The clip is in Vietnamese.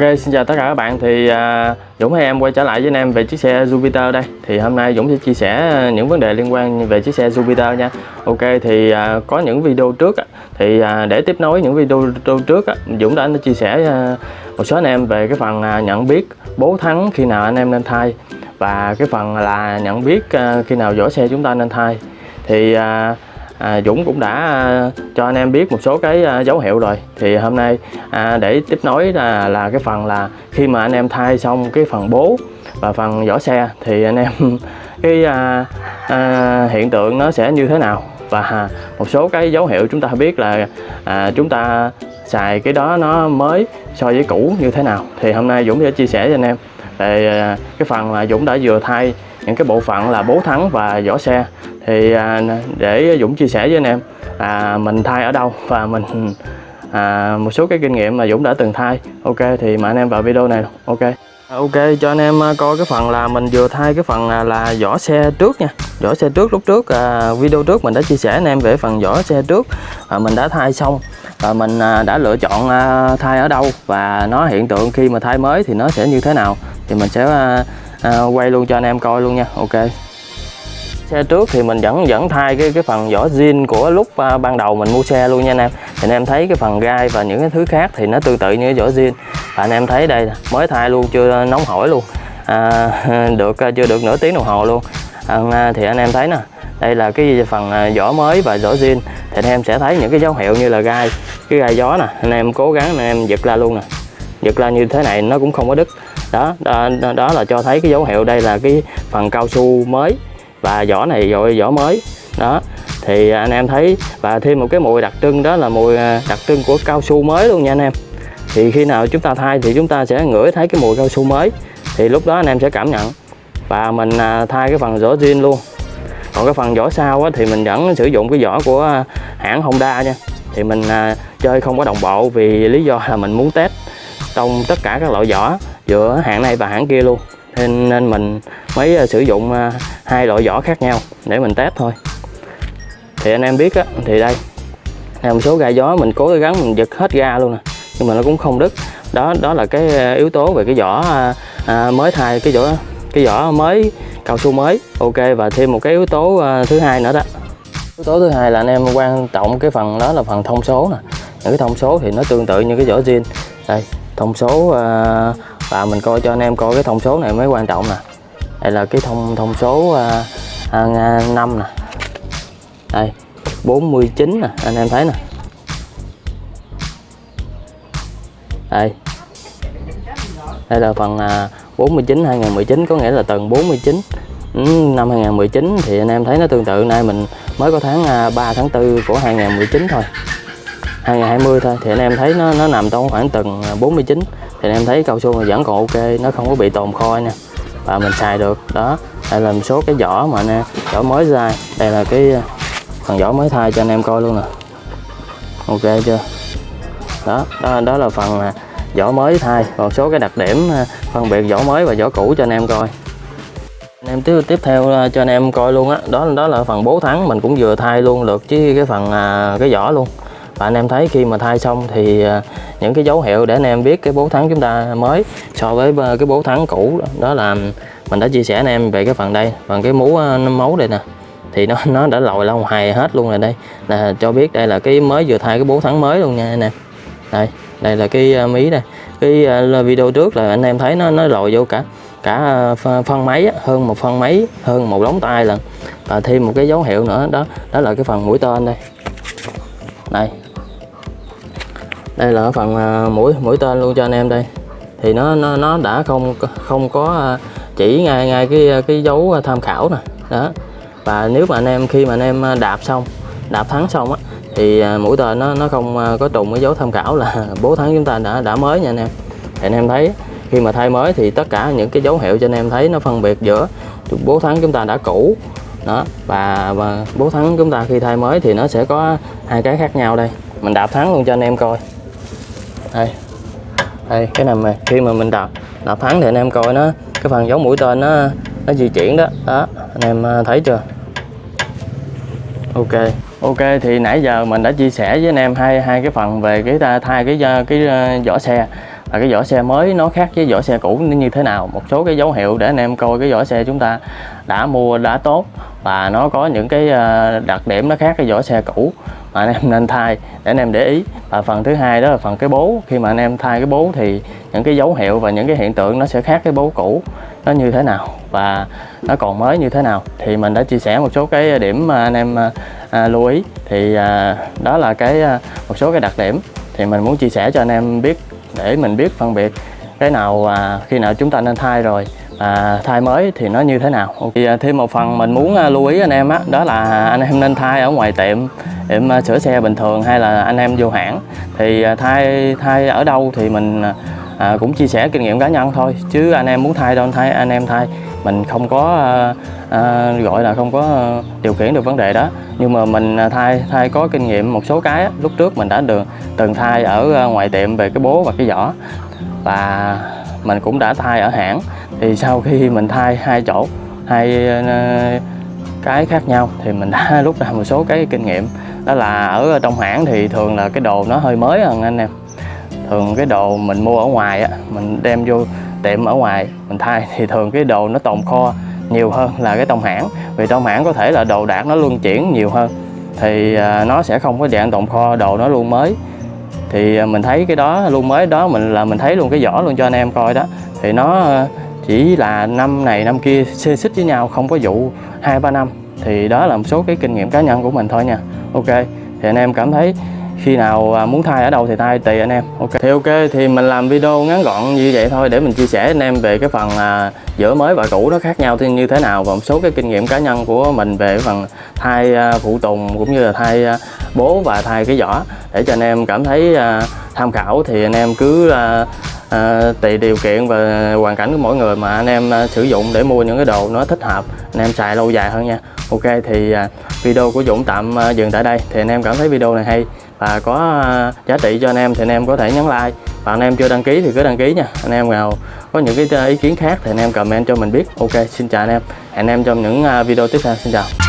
Ok, xin chào tất cả các bạn. Thì à, Dũng hay em quay trở lại với anh em về chiếc xe Jupiter đây. Thì hôm nay Dũng sẽ chia sẻ những vấn đề liên quan về chiếc xe Jupiter nha. Ok, thì à, có những video trước á, Thì à, để tiếp nối những video, trước á, Dũng đã chia sẻ à, một số anh em về cái phần à, nhận biết bố thắng khi nào anh em nên thay Và cái phần là nhận biết à, khi nào vỏ xe chúng ta nên thay. Thì à, à, Dũng cũng đã à, cho anh em biết một số cái à, dấu hiệu rồi. Thì hôm nay à, để tiếp nối là là cái phần là khi mà anh em thay xong cái phần bố và phần vỏ xe thì anh em cái à, à, hiện tượng nó sẽ như thế nào? Và một số cái dấu hiệu chúng ta biết là à, chúng ta xài cái đó nó mới so với cũ như thế nào. Thì hôm nay Dũng sẽ chia sẻ cho anh em về à, cái phần là Dũng đã vừa thay những cái bộ phận là bố thắng và vỏ xe. Thì à, để Dũng chia sẻ với anh em à, mình thay ở đâu và mình à, một số cái kinh nghiệm mà Dũng đã từng thay. Ok thì mời anh em vào video này. Ok. À, ok cho anh em coi cái phần là mình vừa thay cái phần là, là vỏ xe trước nha. Vỏ xe trước lúc trước à, video trước mình đã chia sẻ anh em về phần vỏ xe trước. À, mình đã thay xong. Và mình à, đã lựa chọn à, thay ở đâu và nó hiện tượng khi mà thay mới thì nó sẽ như thế nào thì mình sẽ à, à, quay luôn cho anh em coi luôn nha. Ok. Xe trước thì mình vẫn vẫn thay cái cái phần vỏ zin của lúc uh, ban đầu mình mua xe luôn nha anh em. Thì anh em thấy cái phần gai và những cái thứ khác thì nó tương tự như cái vỏ zin và anh em thấy đây mới thay luôn chưa nóng hổi luôn. À, được à, chưa được nửa tiếng đồng hồ luôn. À, à, thì anh em thấy nè đây là cái phần vỏ mới và vỏ zin thì anh em sẽ thấy những cái dấu hiệu như là gai cái gai gió nè. Anh em cố gắng anh em giật ra luôn nè. Giật ra như thế này nó cũng không có đứt đó, đó đó là cho thấy cái dấu hiệu đây là cái phần cao su mới và vỏ này rồi vỏ mới. Đó thì anh em thấy và thêm một cái mùi đặc trưng đó là mùi à, đặc trưng của cao su mới luôn nha anh em. Thì khi nào chúng ta thay thì chúng ta sẽ ngửi thấy cái mùi cao su mới. Thì lúc đó anh em sẽ cảm nhận và mình à, thay cái phần vỏ zin luôn. Còn cái phần vỏ sau á, thì mình vẫn sử dụng cái vỏ của hãng Honda nha. Thì mình à, chơi không có đồng bộ vì lý do là mình muốn test trong tất cả các loại vỏ giữa hãng này và hãng kia luôn. Nên, nên mình mới ờ, sử dụng ờ, hai loại vỏ khác nhau để mình test thôi. Thì anh em biết á thì đây một số ga gió mình cố gắng mình giật hết ga luôn nè nhưng mà nó cũng không đứt. Đó đó là cái ờ, yếu tố về cái vỏ à, mới thay cái vỏ cái vỏ mới cao su mới. Ok và thêm một cái yếu tố à, thứ hai nữa đó. Yếu tố thứ hai là anh em quan trọng cái phần đó là phần thông số nè. Những cái thông số thì nó tương tự như cái vỏ zin đây thông số à, và mình coi cho anh em coi cái thông số này mới quan trọng nè. Đây là cái thông thông số uh, uh, 5 nè. Đây 49 nè anh em thấy nè. Đây. Đây là phần uh, 49 2019 có nghĩa là tầng 49 ừ, năm 2019 thì anh em thấy nó tương tự. Nay mình mới có tháng à, 3 tháng 4 của 2019 thôi. 2020 thôi thì anh em thấy nó nó nằm trong khoảng tầng à, 49 thì em thấy cao su vẫn còn ok nó không có bị tồn kho nha và mình xài được đó. Đây là một số cái vỏ mà nè vỏ mới ra. Đây là cái ờ, phần vỏ mới thay cho anh em coi luôn nè. Ok chưa? Đó đó, đó là phần mà vỏ mới thay. Còn số cái đặc điểm ờ, phân biệt vỏ mới và vỏ cũ cho anh em coi. Anh em tiếp tiếp theo cho anh em coi luôn á. Đó. đó đó là phần bố thắng mình cũng vừa thay luôn được chứ cái phần cái vỏ luôn và anh em thấy khi mà thay xong thì à, những cái dấu hiệu để anh em biết cái bố thắng chúng ta mới so với à, cái bố thắng cũ đó là mình đã chia sẻ anh em về cái phần đây. Phần cái mũ à, mấu đây nè thì nó nó đã lòi lâu hài hết luôn rồi đây. Là cho biết đây là cái mới vừa thay cái bố thắng mới luôn nha anh em. Đây đây là cái à, mí đây. Cái video trước là anh em thấy nó nó lòi vô cả cả phân máy hơn một phân máy hơn một lóng tay lần và thêm một cái dấu hiệu nữa đó đó là cái phần mũi tên đây. Đây đây là phần à, mũi mũi tên luôn cho anh em đây. Thì nó nó nó đã không không có à, chỉ ngay ngay cái à, cái dấu tham khảo nè. Đó. Và nếu mà anh em khi mà anh em đạp xong đạp thắng xong á thì mũi tên nó nó không có trùng cái dấu tham khảo là bố thắng chúng ta đã đã mới nha anh em. Thì anh em thấy khi mà thay mới thì tất cả những cái dấu hiệu cho anh em thấy nó phân biệt giữa bố thắng chúng ta đã cũ đó và, và bố thắng chúng ta khi thay mới thì nó sẽ có hai cái khác nhau đây. Mình đạp thắng luôn cho anh em coi đây. Đây cái này mà khi mà mình đạp đạp thắng thì anh em coi nó cái phần giống mũi tên nó nó di chuyển đó. Đó anh em à, thấy chưa? Ok. Ok thì nãy giờ mình đã chia sẻ với anh em hai hai cái phần về cái à, thay cái à, cái, cái vỏ xe là cái vỏ xe mới nó khác với vỏ xe cũ như thế nào? Một số cái dấu hiệu để anh em coi cái vỏ xe chúng ta đã mua đã tốt và nó có những cái à, đặc điểm nó khác cái vỏ xe cũ mà anh em nên thay để anh em để ý. Và phần thứ hai đó là phần cái bố. Khi mà anh em thay cái bố thì những cái dấu hiệu và những cái hiện tượng nó sẽ khác cái bố cũ nó như thế nào và nó còn mới như thế nào. Thì mình đã chia sẻ một số cái điểm mà anh em à, à, lưu ý. Thì à, đó là cái à, một số cái đặc điểm. Thì mình muốn chia sẻ cho anh em biết để mình biết phân biệt cái nào à, khi nào chúng ta nên thay rồi à, thay mới thì nó như thế nào. Thì à, thêm một phần mình muốn à, lưu ý anh em á đó là anh em nên thay ở ngoài tiệm tiệm à, sửa xe bình thường hay là anh em vô hãng. Thì à, thay thay ở đâu thì mình à, à cũng chia sẻ kinh nghiệm cá nhân thôi chứ anh em muốn thay đâu thay anh em thay mình không có à, à, gọi là không có điều khiển được vấn đề đó. Nhưng mà mình à, thay thay có kinh nghiệm một số cái lúc trước mình đã được từng thay ở à, ngoài tiệm về cái bố và cái vỏ và mình cũng đã thay ở hãng. Thì sau khi mình thay hai chỗ hai cái khác nhau thì mình đã rút ra một số cái kinh nghiệm. Đó là ở trong hãng thì thường là cái đồ nó hơi mới hơn anh em. Thường cái đồ mình mua ở ngoài á mình đem vô tiệm ở ngoài, mình thay thì thường cái đồ nó tồn kho nhiều hơn là cái trong hãng. Vì trong hãng có thể là đồ đạc nó luân chuyển nhiều hơn. Thì à, nó sẽ không có dạng tồn kho đồ nó luôn mới. Thì à, mình thấy cái đó, luôn mới đó mình là mình thấy luôn cái vỏ luôn cho anh em coi đó. Thì nó à, chỉ là năm này năm kia xê xích với nhau, không có vụ hai ba năm. Thì đó là một số cái kinh nghiệm cá nhân của mình thôi nha. Ok, thì anh em cảm thấy khi nào à, muốn thay ở đâu thì thay tùy anh em. Ok. Thì ok thì mình làm video ngắn gọn như vậy thôi để mình chia sẻ anh em về cái phần à, giữa mới và cũ nó khác nhau thì như thế nào và một số cái kinh nghiệm cá nhân của mình về phần thay à, phụ tùng cũng như là thay à, bố và thay cái vỏ để cho anh em cảm thấy à, tham khảo thì anh em cứ à, à, tùy điều kiện và hoàn cảnh của mỗi người mà anh em à, sử dụng để mua những cái đồ nó thích hợp anh em xài lâu dài hơn nha. Ok thì à, video của Dũng tạm à, dừng tại đây. Thì anh em cảm thấy video này hay và có ờ, giá trị cho anh em thì anh em có thể nhấn like. Và anh em chưa đăng ký thì cứ đăng ký nha. Anh em nào có những cái ờ, ý kiến khác thì anh em comment cho mình biết. Ok, xin chào anh em. Hẹn anh em trong những ờ, video tiếp theo. Xin chào.